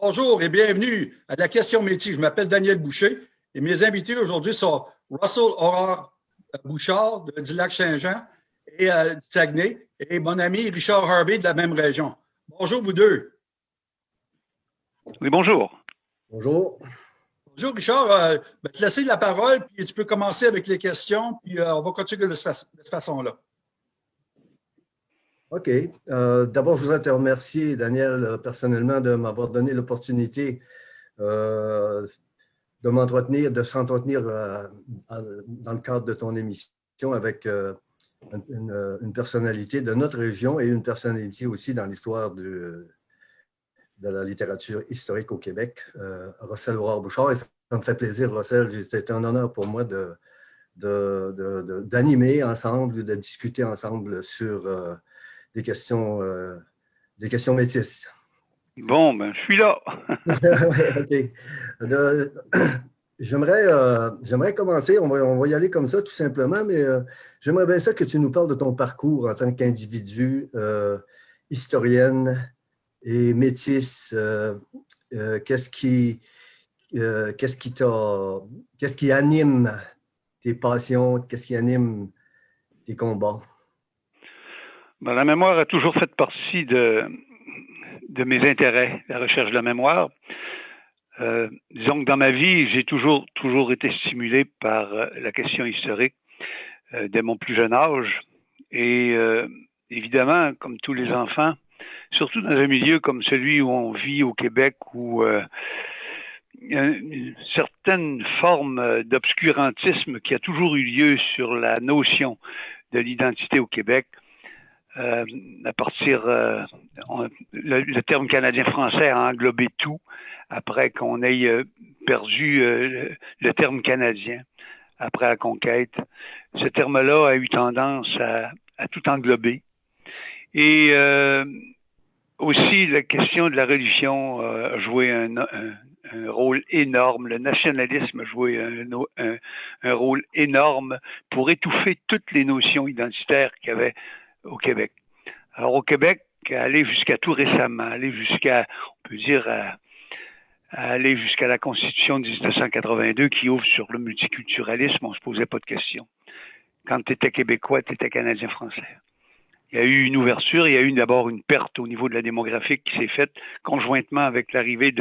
Bonjour et bienvenue à la question métier. Je m'appelle Daniel Boucher et mes invités aujourd'hui sont Russell Aurore Bouchard du lac Saint-Jean et euh, Saguenay et mon ami Richard Harvey de la même région. Bonjour vous deux. Oui, bonjour. Bonjour. Bonjour Richard. Euh, ben, te laisser la parole puis tu peux commencer avec les questions puis euh, on va continuer de cette façon-là. OK. Euh, d'abord, je voudrais te remercier, Daniel, euh, personnellement, de m'avoir donné l'opportunité euh, de m'entretenir, de s'entretenir dans le cadre de ton émission avec une, personnalité de notre région et une personnalité aussi dans l'histoire de, la littérature historique au Québec, Rossel Aurore Bouchard. Et ça me fait plaisir, Rossel. C'était un honneur pour moi de d'animer ensemble, de discuter ensemble sur des questions, euh, des questions métisses. Bon, ben, je suis là. J'aimerais, euh, j'aimerais commencer, on va, on va, y aller comme ça tout simplement, mais euh, j'aimerais bien ça que tu nous parles de ton parcours en tant qu'individu, historienne et métisse. qu'est-ce qui, qu'est-ce qui qu'est-ce qui anime tes passions, qu'est-ce qui anime tes combats? Ben, la mémoire a toujours fait partie de, de mes intérêts, la recherche de la mémoire. Euh, disons que dans ma vie, j'ai toujours, toujours été stimulé par euh, la question historique euh, dès mon plus jeune âge. Et évidemment, comme tous les enfants, surtout dans un milieu comme celui où on vit au Québec, où a une certaine forme d'obscurantisme qui a toujours eu lieu sur la notion de l'identité au Québec, euh, à partir euh, le, terme canadien-français a englobé tout après qu'on ait euh, perdu le, terme canadien après la conquête. Ce terme-là a eu tendance à, tout englober. Et aussi la question de la religion a joué un, rôle énorme. Le nationalisme a joué un, un, rôle énorme pour étouffer toutes les notions identitaires qu'il y avait au Québec. Alors au Québec, aller jusqu'à tout récemment, aller jusqu'à, on peut dire, aller jusqu'à la Constitution de 1982 qui ouvre sur le multiculturalisme, on se posait pas de questions. Quand tu étais québécois, tu étais canadien-français. Il y a eu une ouverture, il y a eu d'abord une perte au niveau de la démographie qui s'est faite conjointement avec l'arrivée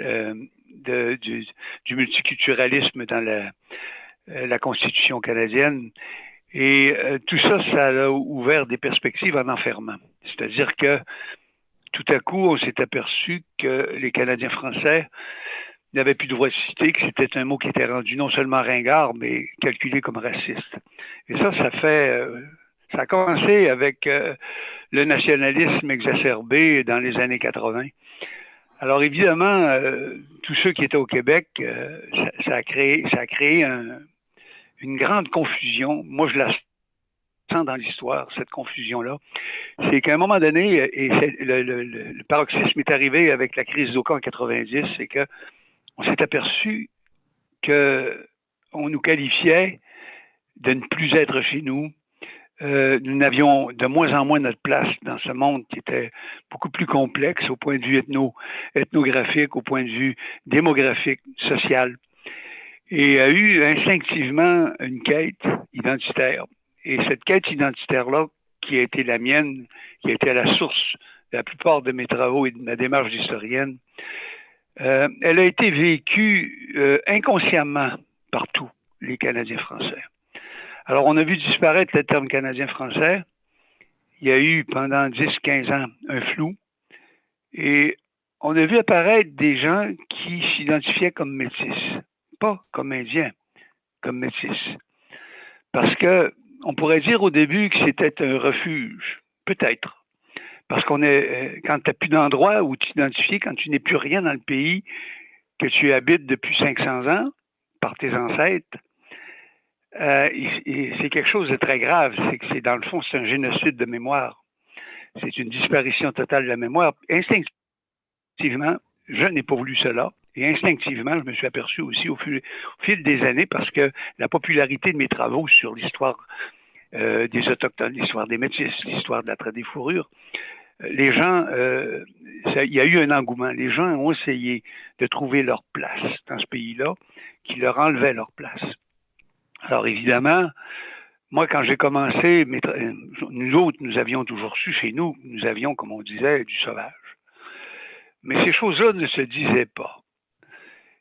euh, du, multiculturalisme dans la, euh, la Constitution canadienne. Et euh, tout ça, ça a ouvert des perspectives en enfermement. C'est-à-dire que tout à coup, on s'est aperçu que les Canadiens français n'avaient plus de droit de citer, que c'était un mot qui était rendu non seulement ringard, mais calculé comme raciste. Et ça, ça fait... Euh, ça a commencé avec euh, le nationalisme exacerbé dans les années 80. Alors évidemment, tous ceux qui étaient au Québec, ça, ça, a créé, ça a créé un, une grande confusion. Moi, je la sens dans l'histoire, cette confusion-là. C'est qu'à un moment donné, et le, paroxysme est arrivé avec la crise d'Oka en 90, c'est que on s'est aperçu que on nous qualifiait de ne plus être chez nous. Euh, nous n'avions de moins en moins notre place dans ce monde qui était beaucoup plus complexe au point de vue ethno, ethnographique, au point de vue démographique, social et a eu instinctivement une quête identitaire. Et cette quête identitaire-là, qui a été la mienne, qui a été à la source de la plupart de mes travaux et de ma démarche d'historienne, euh, elle a été vécue euh, inconsciemment par tous les Canadiens français. Alors, on a vu disparaître le terme canadien-français. Il y a eu pendant 10-15 ans un flou. Et on a vu apparaître des gens qui s'identifiaient comme métis pas comme indien, comme métis. Parce que on pourrait dire au début que c'était un refuge, peut-être. Parce qu'on est, euh, quand tu n'as plus d'endroit où t'identifier, quand tu n'es plus rien dans le pays que tu habites depuis 500 ans par tes ancêtres, euh, c'est quelque chose de très grave. C'est que c'est dans le fond, c'est un génocide de mémoire. C'est une disparition totale de la mémoire. Instinctivement, je n'ai pas voulu cela. Et instinctivement, je me suis aperçu aussi au fil, des années, parce que la popularité de mes travaux sur l'histoire euh, des Autochtones, l'histoire des Métis, l'histoire de la traite des fourrures, les gens, euh, il y a eu un engouement. Les gens ont essayé de trouver leur place dans ce pays-là, qui leur enlevait leur place. Alors évidemment, moi, quand j'ai commencé, nous autres, nous avions toujours su chez nous, nous avions, comme on disait, du sauvage. Mais ces choses-là ne se disaient pas.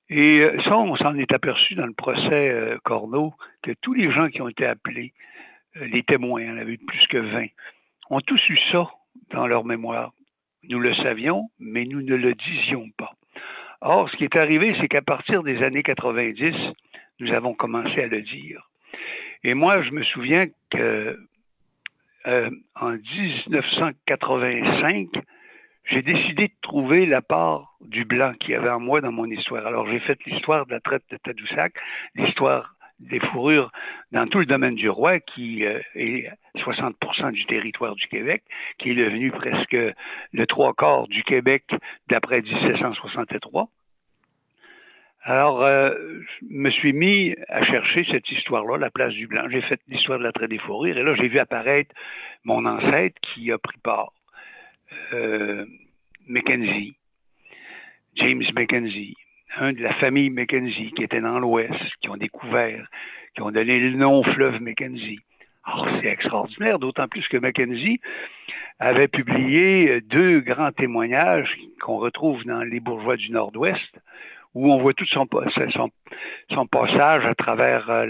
Et euh, ça, on s'en est aperçu dans le procès euh, Corneau, que tous les gens qui ont été appelés, euh, les témoins, il y en avait plus que 20, ont tous eu ça dans leur mémoire. Nous le savions, mais nous ne le disions pas. Or, ce qui est arrivé, c'est qu'à partir des années 90, nous avons commencé à le dire. Et moi, je me souviens que euh, en 1985, j'ai décidé de trouver la part du blanc qu'il y avait en moi dans mon histoire. Alors, j'ai fait l'histoire de la traite de Tadoussac, l'histoire des fourrures dans tout le domaine du roi, qui euh, est 60% du territoire du Québec, qui est devenu presque le trois quarts du Québec d'après 1763. Alors, euh, je me suis mis à chercher cette histoire-là, la place du Blanc. J'ai fait l'histoire de la traite des fourrures, et là, j'ai vu apparaître mon ancêtre qui a pris part, Mackenzie, James Mackenzie, un de la famille Mackenzie qui était dans l'Ouest, qui ont découvert, qui ont donné le nom au fleuve Mackenzie. Alors, c'est extraordinaire, d'autant plus que Mackenzie avait publié deux grands témoignages qu'on retrouve dans Les Bourgeois du Nord-Ouest, où on voit tout son, passage à travers euh,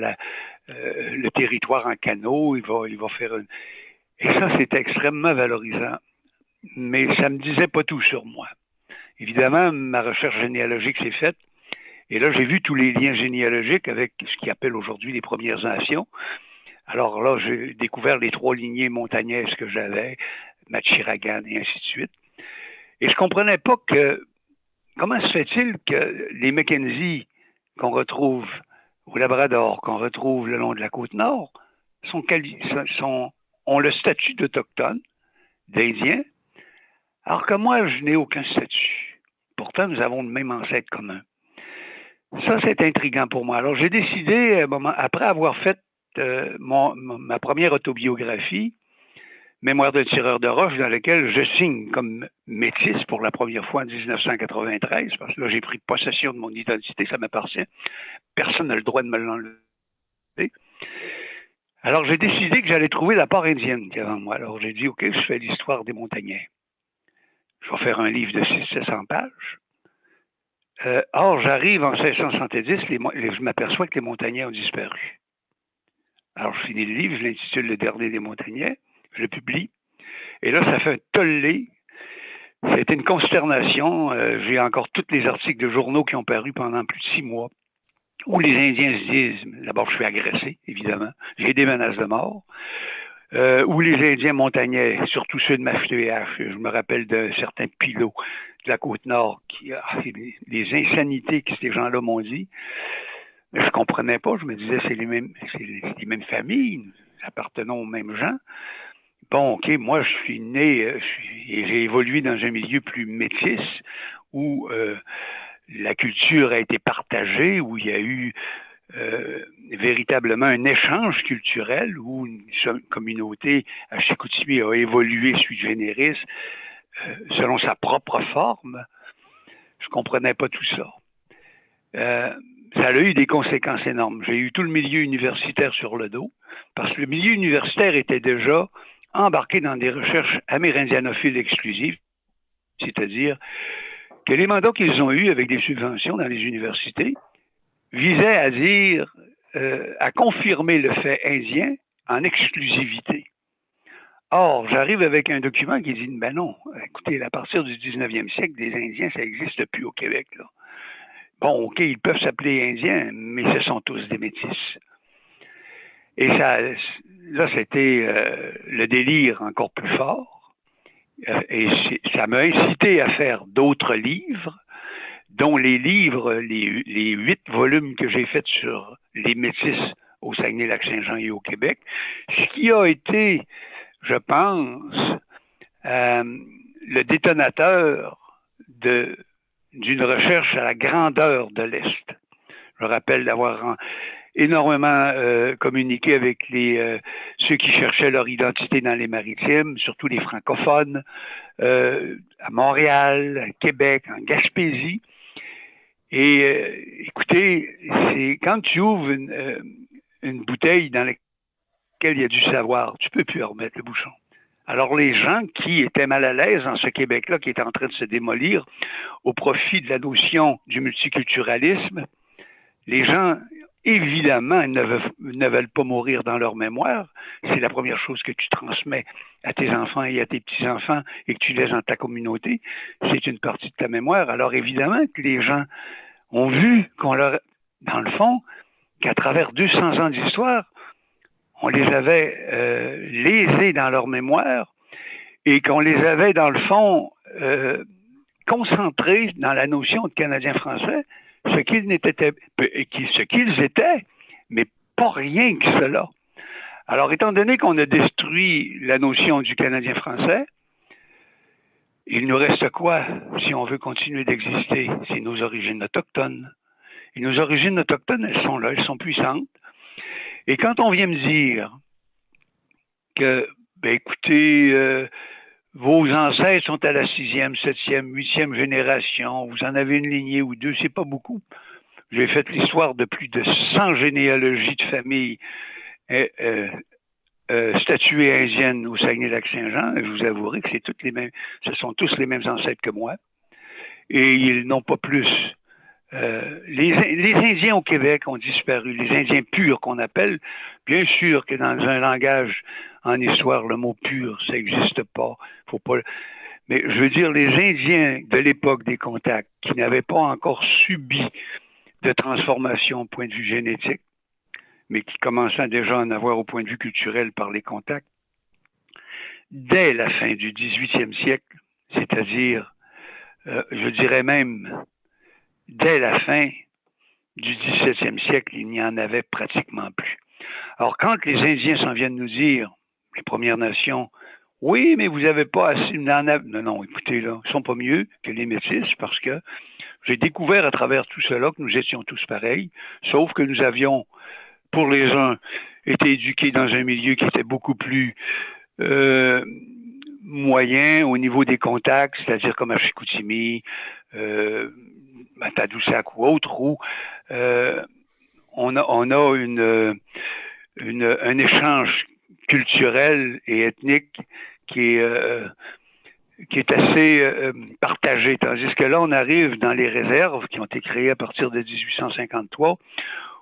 euh, le territoire en canot. Il va, il va faire. Et ça, c'est extrêmement valorisant. Mais ça ne me disait pas tout sur moi. Évidemment, ma recherche généalogique s'est faite. Et là, j'ai vu tous les liens généalogiques avec ce qu'ils appellent aujourd'hui les Premières Nations. Alors là, j'ai découvert les trois lignées montagnaises que j'avais, Machiragan et ainsi de suite. Et je comprenais pas que comment se fait-il que les Mackenzie qu'on retrouve au Labrador, qu'on retrouve le long de la côte nord, sont, sont ont le statut d'autochtone, d'Indien, alors que moi, je n'ai aucun statut. Pourtant, nous avons le même ancêtre commun. Ça, c'est intriguant pour moi. Alors, j'ai décidé, après avoir fait euh, ma première autobiographie, Mémoire de tireur de roche, dans laquelle je signe comme métis pour la première fois en 1993, parce que là, j'ai pris possession de mon identité, ça m'appartient. Personne n'a le droit de me l'enlever. Alors, j'ai décidé que j'allais trouver la part indienne qui moi. Alors, j'ai dit, OK, je fais l'histoire des montagnais. Je vais faire un livre de 600 pages. Euh, or, j'arrive en 1670, je m'aperçois que les montagnais ont disparu. Alors, je finis le livre, je l'intitule Le dernier des montagnais je le publie. Et là, ça fait un tollé. C'était une consternation. Euh, j'ai encore tous les articles de journaux qui ont paru pendant plus de six mois, où les Indiens se disent, d'abord, je suis agressé, évidemment. J'ai des menaces de mort. Euh, où les Indiens montagnais, surtout ceux de Mafteach, je me rappelle de certains pilots de la côte nord, qui, ah, les insanités que ces gens-là m'ont dit. Mais je comprenais pas. Je me disais, c'est les mêmes, c'est les mêmes familles, nous appartenons aux mêmes gens. Bon, OK, moi, je suis né euh, et j'ai évolué dans un milieu plus métis où euh, la culture a été partagée, où il y a eu euh, véritablement un échange culturel, où une communauté à Chicoutimi a évolué sui generis selon sa propre forme. Je comprenais pas tout ça. ça a eu des conséquences énormes. J'ai eu tout le milieu universitaire sur le dos, parce que le milieu universitaire était déjà embarqués dans des recherches amérindianophiles exclusives, c'est-à-dire que les mandats qu'ils ont eus avec des subventions dans les universités visaient à dire, euh, à confirmer le fait indien en exclusivité. Or, j'arrive avec un document qui dit, ben non, écoutez, à partir du 19e siècle, des Indiens, ça n'existe plus au Québec. Bon, OK, ils peuvent s'appeler Indiens, mais ce sont tous des métis. Et ça, là, c'était euh, le délire encore plus fort. Euh, et ça m'a incité à faire d'autres livres, dont les livres, les, huit volumes que j'ai faits sur les métis au Saguenay-Lac-Saint-Jean et au Québec, ce qui a été, je pense, euh, le détonateur d'une recherche à la grandeur de l'Est. Je rappelle d'avoir énormément euh, communiqué avec les euh, ceux qui cherchaient leur identité dans les maritimes, surtout les francophones, euh, à Montréal, à Québec, en Gaspésie. Et écoutez, c'est quand tu ouvres une, une, bouteille dans laquelle il y a du savoir, tu peux plus remettre le bouchon. Alors les gens qui étaient mal à l'aise dans ce Québec-là, qui était en train de se démolir au profit de la notion du multiculturalisme, les gens évidemment, ne veulent, ne veulent pas mourir dans leur mémoire. C'est la première chose que tu transmets à tes enfants et à tes petits-enfants et que tu laisses dans ta communauté. C'est une partie de ta mémoire. Alors évidemment que les gens ont vu qu'on leur, dans le fond, qu'à travers 200 ans d'histoire, on les avait euh, lésés dans leur mémoire et qu'on les avait, dans le fond, euh, concentrés dans la notion de Canadien français ce qu'ils étaient, mais pas rien que cela. Alors, étant donné qu'on a détruit la notion du Canadien français, il nous reste quoi si on veut continuer d'exister? C'est nos origines autochtones. Et nos origines autochtones, elles sont là, elles sont puissantes. Et quand on vient me dire que, ben écoutez, euh, vos ancêtres sont à la sixième, septième, huitième génération. Vous en avez une lignée ou deux, c'est pas beaucoup. J'ai fait l'histoire de plus de 100 généalogies de familles euh, euh, euh, statuées indiennes au Saguenay-Lac-Saint-Jean. Je vous avouerai que c'est toutes les mêmes, ce sont tous les mêmes ancêtres que moi. Et ils n'ont pas plus. Les, les Indiens au Québec ont disparu, les Indiens purs qu'on appelle. Bien sûr que dans un langage en histoire, le mot pur, ça n'existe pas. Faut. Mais je veux dire, les Indiens de l'époque des contacts, qui n'avaient pas encore subi de transformation au point de vue génétique, mais qui commençaient déjà à en avoir au point de vue culturel par les contacts, dès la fin du 18e siècle, c'est-à-dire, euh, je dirais même, dès la fin du 17e siècle, il n'y en avait pratiquement plus. Alors, quand les Indiens s'en viennent nous dire, les Premières Nations. Oui, mais vous n'avez pas assez. Non, non, écoutez, là, ils sont pas mieux que les métis parce que j'ai découvert à travers tout cela que nous étions tous pareils, sauf que nous avions, pour les uns, été éduqués dans un milieu qui était beaucoup plus euh, moyen au niveau des contacts, c'est-à-dire comme à Chicoutimi, euh, Tadoussac ou autre, où euh, on a, on a une, un échange culturel et ethnique qui est, euh, qui est assez euh, partagé. Tandis que là, on arrive dans les réserves qui ont été créées à partir de 1853,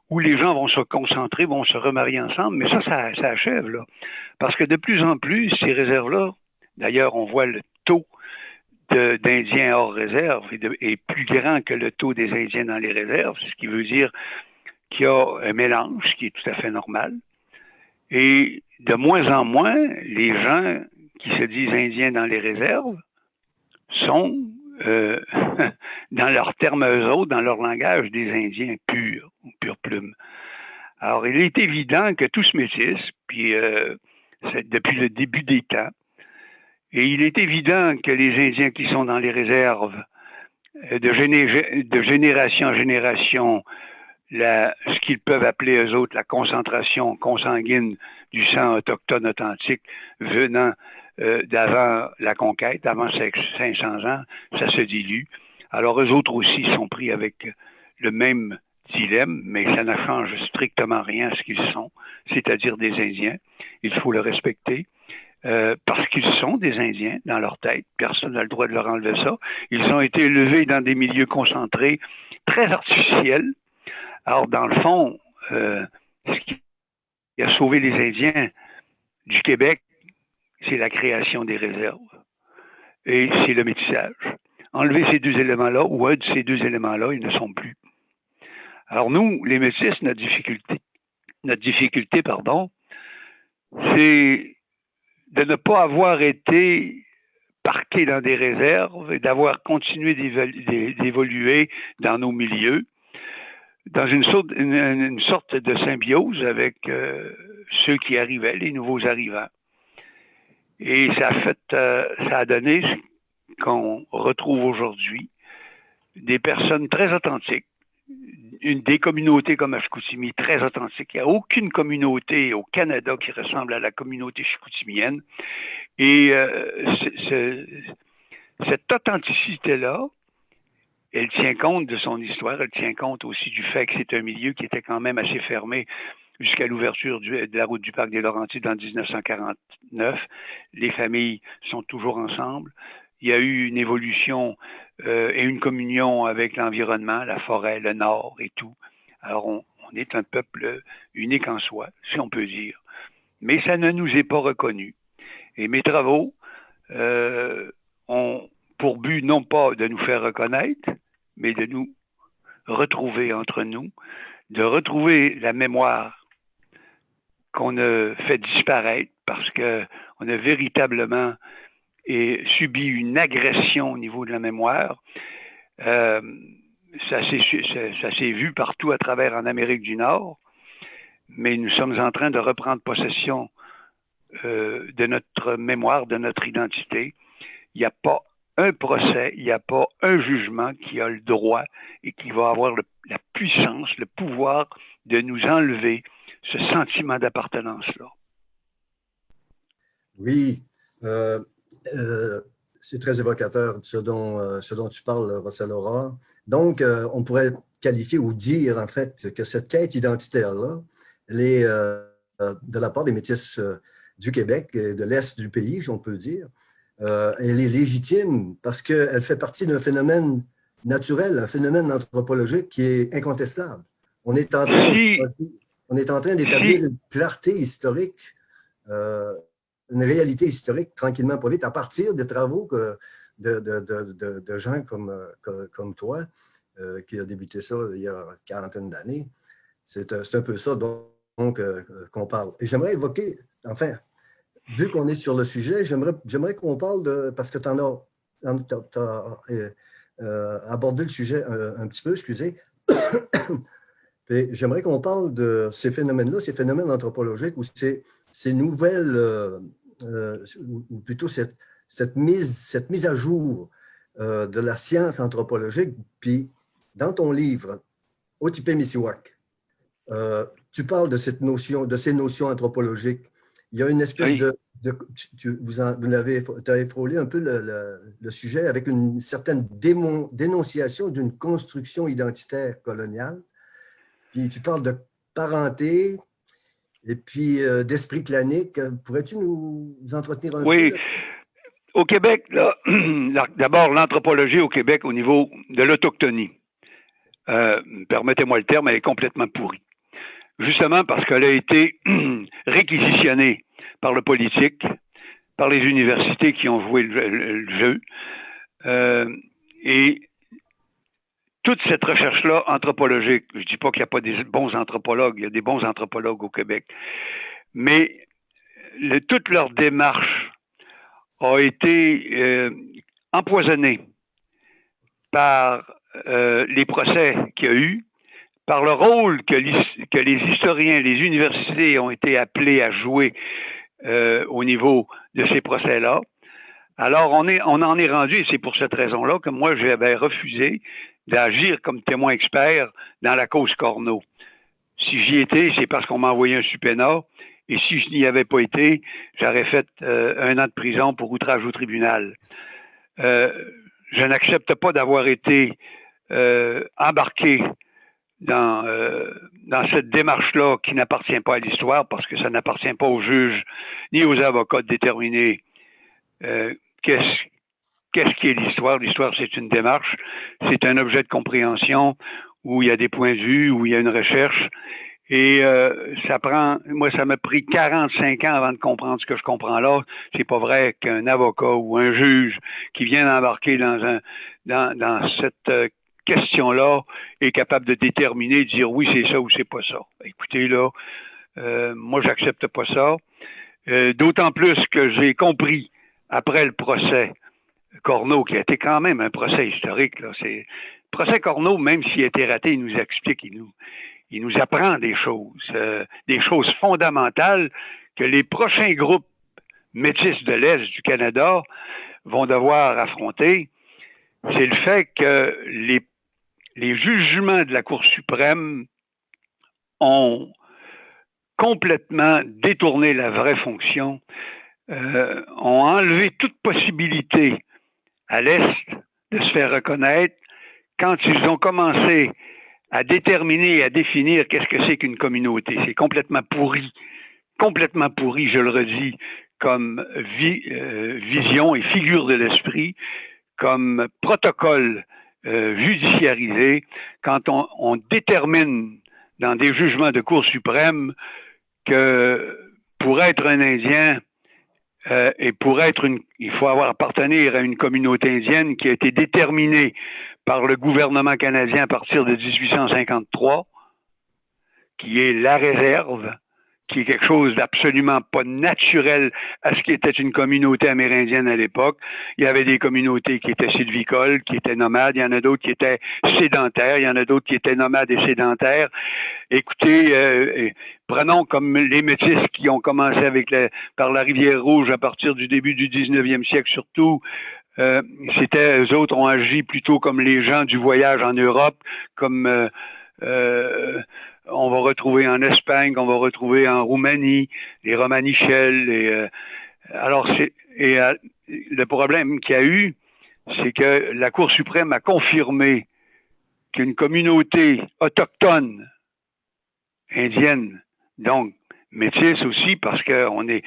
où les gens vont se concentrer, vont se remarier ensemble, mais ça, ça, ça achève, là. Parce que de plus en plus, ces réserves-là, d'ailleurs, on voit le taux d'Indiens hors réserve est, plus grand que le taux des Indiens dans les réserves, ce qui veut dire qu'il y a un mélange qui est tout à fait normal. Et de moins en moins, les gens qui se disent indiens dans les réserves sont, euh, dans leurs termes eux autres, dans leur langage, des Indiens purs, ou pure plume. Alors, il est évident que tout se métisse, puis euh, depuis le début des temps, et il est évident que les Indiens qui sont dans les réserves, euh, de, génération en génération, ce qu'ils peuvent appeler eux autres la concentration consanguine du sang autochtone authentique venant euh, d'avant la conquête, avant 500 ans, ça se dilue. Alors eux autres aussi sont pris avec le même dilemme, mais ça ne change strictement rien à ce qu'ils sont, c'est-à-dire des Indiens. Il faut le respecter. Euh, parce qu'ils sont des Indiens dans leur tête. Personne n'a le droit de leur enlever ça. Ils ont été élevés dans des milieux concentrés très artificiels, alors, dans le fond, euh, ce qui a sauvé les Indiens du Québec, c'est la création des réserves et c'est le métissage. Enlever ces deux éléments-là ou un de ces deux éléments-là, ils ne sont plus. Alors nous, les métis, notre difficulté, notre difficulté, pardon, c'est de ne pas avoir été parqués dans des réserves et d'avoir continué d'évoluer dans nos milieux dans une sorte, une, sorte de symbiose avec euh, ceux qui arrivaient, les nouveaux arrivants. Et ça a fait, euh, ça a donné ce qu'on retrouve aujourd'hui, des personnes très authentiques, une des communautés comme à Chicoutimi très authentique. Il n'y a aucune communauté au Canada qui ressemble à la communauté chicoutimienne. Et euh, cette authenticité-là, elle tient compte de son histoire, elle tient compte aussi du fait que c'est un milieu qui était quand même assez fermé jusqu'à l'ouverture de la route du parc des Laurentides en 1949. Les familles sont toujours ensemble. Il y a eu une évolution euh, et une communion avec l'environnement, la forêt, le nord et tout. Alors on, est un peuple unique en soi, si on peut dire. Mais ça ne nous est pas reconnu. Et mes travaux euh, ont pour but non pas de nous faire reconnaître, mais de nous retrouver entre nous, de retrouver la mémoire qu'on a fait disparaître parce qu'on a véritablement subi une agression au niveau de la mémoire. Euh, ça s'est vu partout à travers en Amérique du Nord, mais nous sommes en train de reprendre possession euh, de notre mémoire, de notre identité. Il n'y a pas un procès, il n'y a pas un jugement qui a le droit et qui va avoir la puissance, le pouvoir de nous enlever ce sentiment d'appartenance-là. Oui, euh, euh, c'est très évocateur ce dont, euh, ce dont tu parles, Laura. Donc, on pourrait qualifier ou dire en fait que cette quête identitaire-là, elle est de la part des métis du Québec et de l'Est du pays, si on peut dire, elle est légitime parce qu'elle fait partie d'un phénomène naturel, un phénomène anthropologique qui est incontestable. On est en train, on est en train d'établir une clarté historique, euh, une réalité historique tranquillement pas vite, à partir des travaux de, gens comme, comme, toi, euh, qui a débuté ça il y a une quarantaine d'années. C'est un peu ça donc, euh, qu'on parle. Et j'aimerais évoquer, enfin, vu qu'on est sur le sujet, j'aimerais qu'on parle de, parce que tu as, abordé le sujet un petit peu, excusez, J'aimerais qu'on parle de ces phénomènes-là, ces phénomènes anthropologiques ou ces, ces nouvelles, euh, euh, ou plutôt cette, cette, mise, cette mise à jour euh, de la science anthropologique. Puis, dans ton livre, Otipe Misiwak, tu parles de, cette notion, de ces notions anthropologiques. Il y a une espèce de, tu, vous, avez, as frôlé un peu le, le, sujet avec une certaine dénonciation d'une construction identitaire coloniale puis tu parles de parenté et puis euh, d'esprit clanique. Pourrais-tu nous entretenir un peu? Oui. Au Québec, d'abord, l'anthropologie au Québec au niveau de l'autochtonie, euh, permettez-moi le terme, elle est complètement pourrie. Justement parce qu'elle a été réquisitionnée par le politique, par les universités qui ont joué le, jeu. Euh, et toute cette recherche-là anthropologique, je ne dis pas qu'il n'y a pas des bons anthropologues, il y a des bons anthropologues au Québec, mais toute leur démarche a été euh, empoisonnée par euh, les procès qu'il y a eu, par le rôle que, les historiens, les universités ont été appelés à jouer euh, au niveau de ces procès-là. Alors, on, on en est rendu, et c'est pour cette raison-là que moi, j'avais refusé d'agir comme témoin expert dans la cause Corneau. Si j'y étais, c'est parce qu'on m'a envoyé un subpoena. Et si je n'y avais pas été, j'aurais fait euh, un an de prison pour outrage au tribunal. Euh, je n'accepte pas d'avoir été euh, embarqué dans, dans cette démarche-là qui n'appartient pas à l'histoire parce que ça n'appartient pas aux juges ni aux avocats de déterminer qu'est-ce qu'est-ce qui est l'histoire? L'histoire, c'est une démarche, c'est un objet de compréhension où il y a des points de vue, où il y a une recherche. Et euh, ça prend, moi, ça m'a pris 45 ans avant de comprendre ce que je comprends là. C'est pas vrai qu'un avocat ou un juge qui vient d'embarquer dans dans, dans cette euh, question-là est capable de déterminer, de dire oui, c'est ça ou c'est pas ça. Écoutez, là, euh, moi, j'accepte pas ça. Euh, d'autant plus que j'ai compris après le procès Corneau, qui a été quand même un procès historique. Là. C'est, procès Corneau, même s'il a été raté, il nous explique, il nous, il nous apprend des choses, euh, des choses fondamentales que les prochains groupes métis de l'Est du Canada vont devoir affronter. C'est le fait que les, les jugements de la Cour suprême ont complètement détourné la vraie fonction, euh, ont enlevé toute possibilité à l'Est de se faire reconnaître quand ils ont commencé à déterminer et à définir qu'est-ce que c'est qu'une communauté. C'est complètement pourri, complètement pourri, je le redis, comme euh, vision et figure de l'esprit, comme protocole euh, judiciarisé, quand on, on, détermine dans des jugements de Cour suprême que pour être un Indien euh, et pour être une, il faut avoir appartenir à une communauté indienne qui a été déterminée par le gouvernement canadien à partir de 1853, qui est la réserve, qui est quelque chose d'absolument pas naturel à ce qui était une communauté amérindienne à l'époque. Il y avait des communautés qui étaient sylvicoles, qui étaient nomades, il y en a d'autres qui étaient sédentaires, il y en a d'autres qui étaient nomades et sédentaires. Écoutez, euh, prenons comme les métis qui ont commencé avec la, par la rivière Rouge à partir du début du 19e siècle surtout, euh, c'était eux autres ont agi plutôt comme les gens du voyage en Europe, comme euh, euh on va retrouver en Espagne, on va retrouver en Roumanie, les Romanichels. Et, euh, alors, c'est, et euh, le problème qu'il y a eu, c'est que la Cour suprême a confirmé qu'une communauté autochtone indienne, donc métisse aussi, parce qu'on est,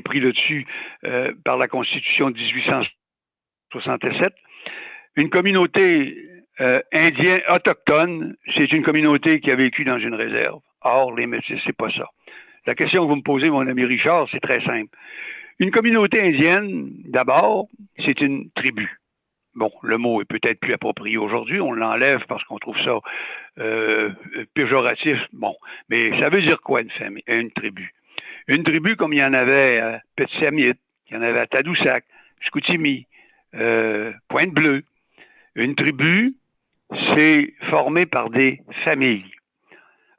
pris là-dessus euh, par la Constitution de 1867, une communauté euh, Indien autochtone, c'est une communauté qui a vécu dans une réserve. Or, les Métis, c'est pas ça. La question que vous me posez, mon ami Richard, c'est très simple. Une communauté indienne, d'abord, c'est une tribu. Bon, le mot est peut-être plus approprié aujourd'hui, on l'enlève parce qu'on trouve ça euh, péjoratif. Bon, mais ça veut dire quoi une famille, une tribu? Une tribu comme il y en avait à Petit-Samit, il y en avait à Tadoussac, Scoutimi, euh, Pointe-Bleue. Une tribu, c'est formé par des familles.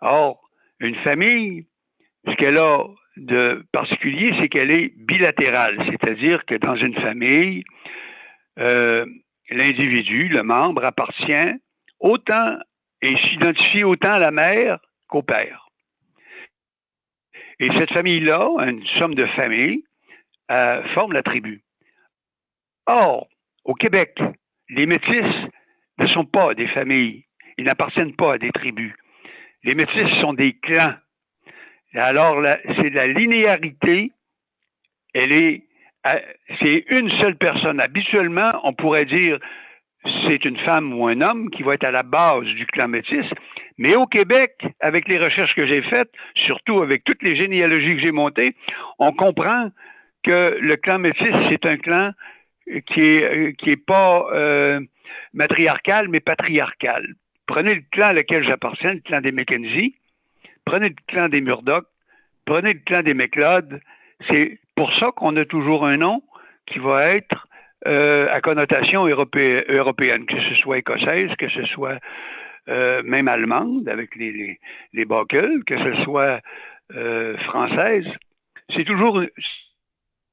Or, une famille, ce qu'elle a de particulier, c'est qu'elle est bilatérale, c'est-à-dire que dans une famille, euh, l'individu, le membre, appartient autant et s'identifie autant à la mère qu'au père. Et cette famille-là, une somme de familles, euh, forme la tribu. Or, au Québec, les métis ne sont pas des familles, ils n'appartiennent pas à des tribus. Les métis sont des clans. Alors, c'est la linéarité, elle est, euh, c'est une seule personne. Habituellement, on pourrait dire c'est une femme ou un homme qui va être à la base du clan métis. Mais au Québec, avec les recherches que j'ai faites, surtout avec toutes les généalogies que j'ai montées, on comprend que le clan métis, c'est un clan qui est, euh, qui est pas euh, matriarcal, mais patriarcal. Prenez le clan à lequel j'appartiens, le clan des Mackenzie, prenez le clan des Murdoch, prenez le clan des McLeod. C'est pour ça qu'on a toujours un nom qui va être euh, à connotation européenne, que ce soit écossaise, que ce soit euh, même allemande avec les, les, que ce soit euh, française. C'est toujours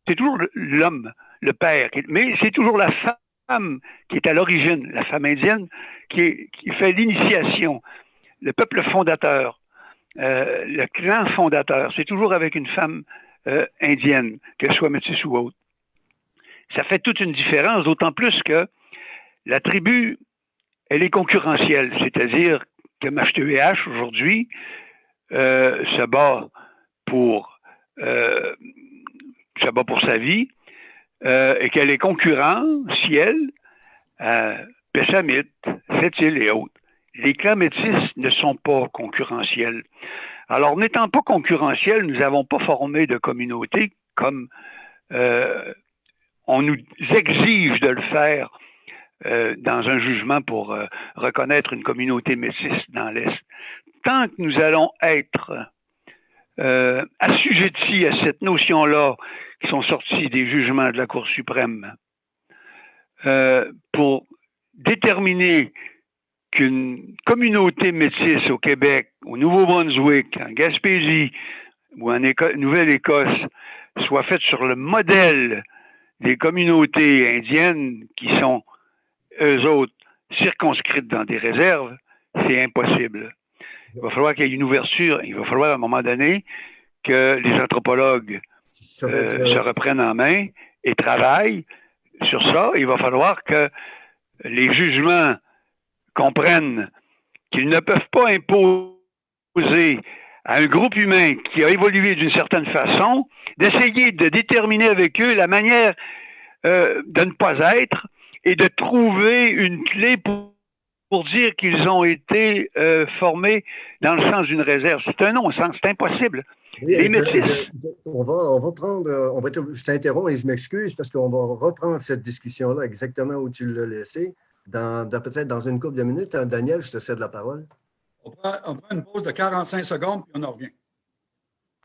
c'est toujours l'homme, le père, mais c'est toujours la femme femme qui est à l'origine, la femme indienne, qui, fait l'initiation, le peuple fondateur, euh, le clan fondateur, c'est toujours avec une femme euh, indienne, qu'elle soit métisse ou autre. Ça fait toute une différence, d'autant plus que la tribu, elle est concurrentielle, c'est-à-dire que H aujourd'hui euh, se bat pour se bat pour sa vie, euh, et qu'elle est à Pessamit, Sept-Îles et autres. Les clans métis ne sont pas concurrentiels. Alors, n'étant pas concurrentiels, nous n'avons pas formé de communauté comme euh, on nous exige de le faire euh, dans un jugement pour euh, reconnaître une communauté métisse dans l'Est. Tant que nous allons être euh, assujettis à cette notion-là qui sont sortis des jugements de la Cour suprême euh, pour déterminer qu'une communauté métisse au Québec, au Nouveau-Brunswick, en Gaspésie ou en Nouvelle-Écosse soit faite sur le modèle des communautés indiennes qui sont, eux autres, circonscrites dans des réserves, c'est impossible. Il va falloir qu'il y ait une ouverture. Il va falloir à un moment donné que les anthropologues euh, se reprennent en main et travaillent sur ça. Il va falloir que les jugements comprennent qu'ils ne peuvent pas imposer à un groupe humain qui a évolué d'une certaine façon d'essayer de déterminer avec eux la manière euh, de ne pas être et de trouver une clé pour, pour dire qu'ils ont été euh, formés dans le sens d'une réserve. C'est un non-sens, c'est impossible. Les. On va, on va prendre, euh, on va, je t'interromps et je m'excuse parce qu'on va reprendre cette discussion-là exactement où tu l'as laissé, dans, peut-être dans une couple de minutes. Daniel, je te cède la parole. On prend, on prend, une pause de 45 secondes puis on en revient.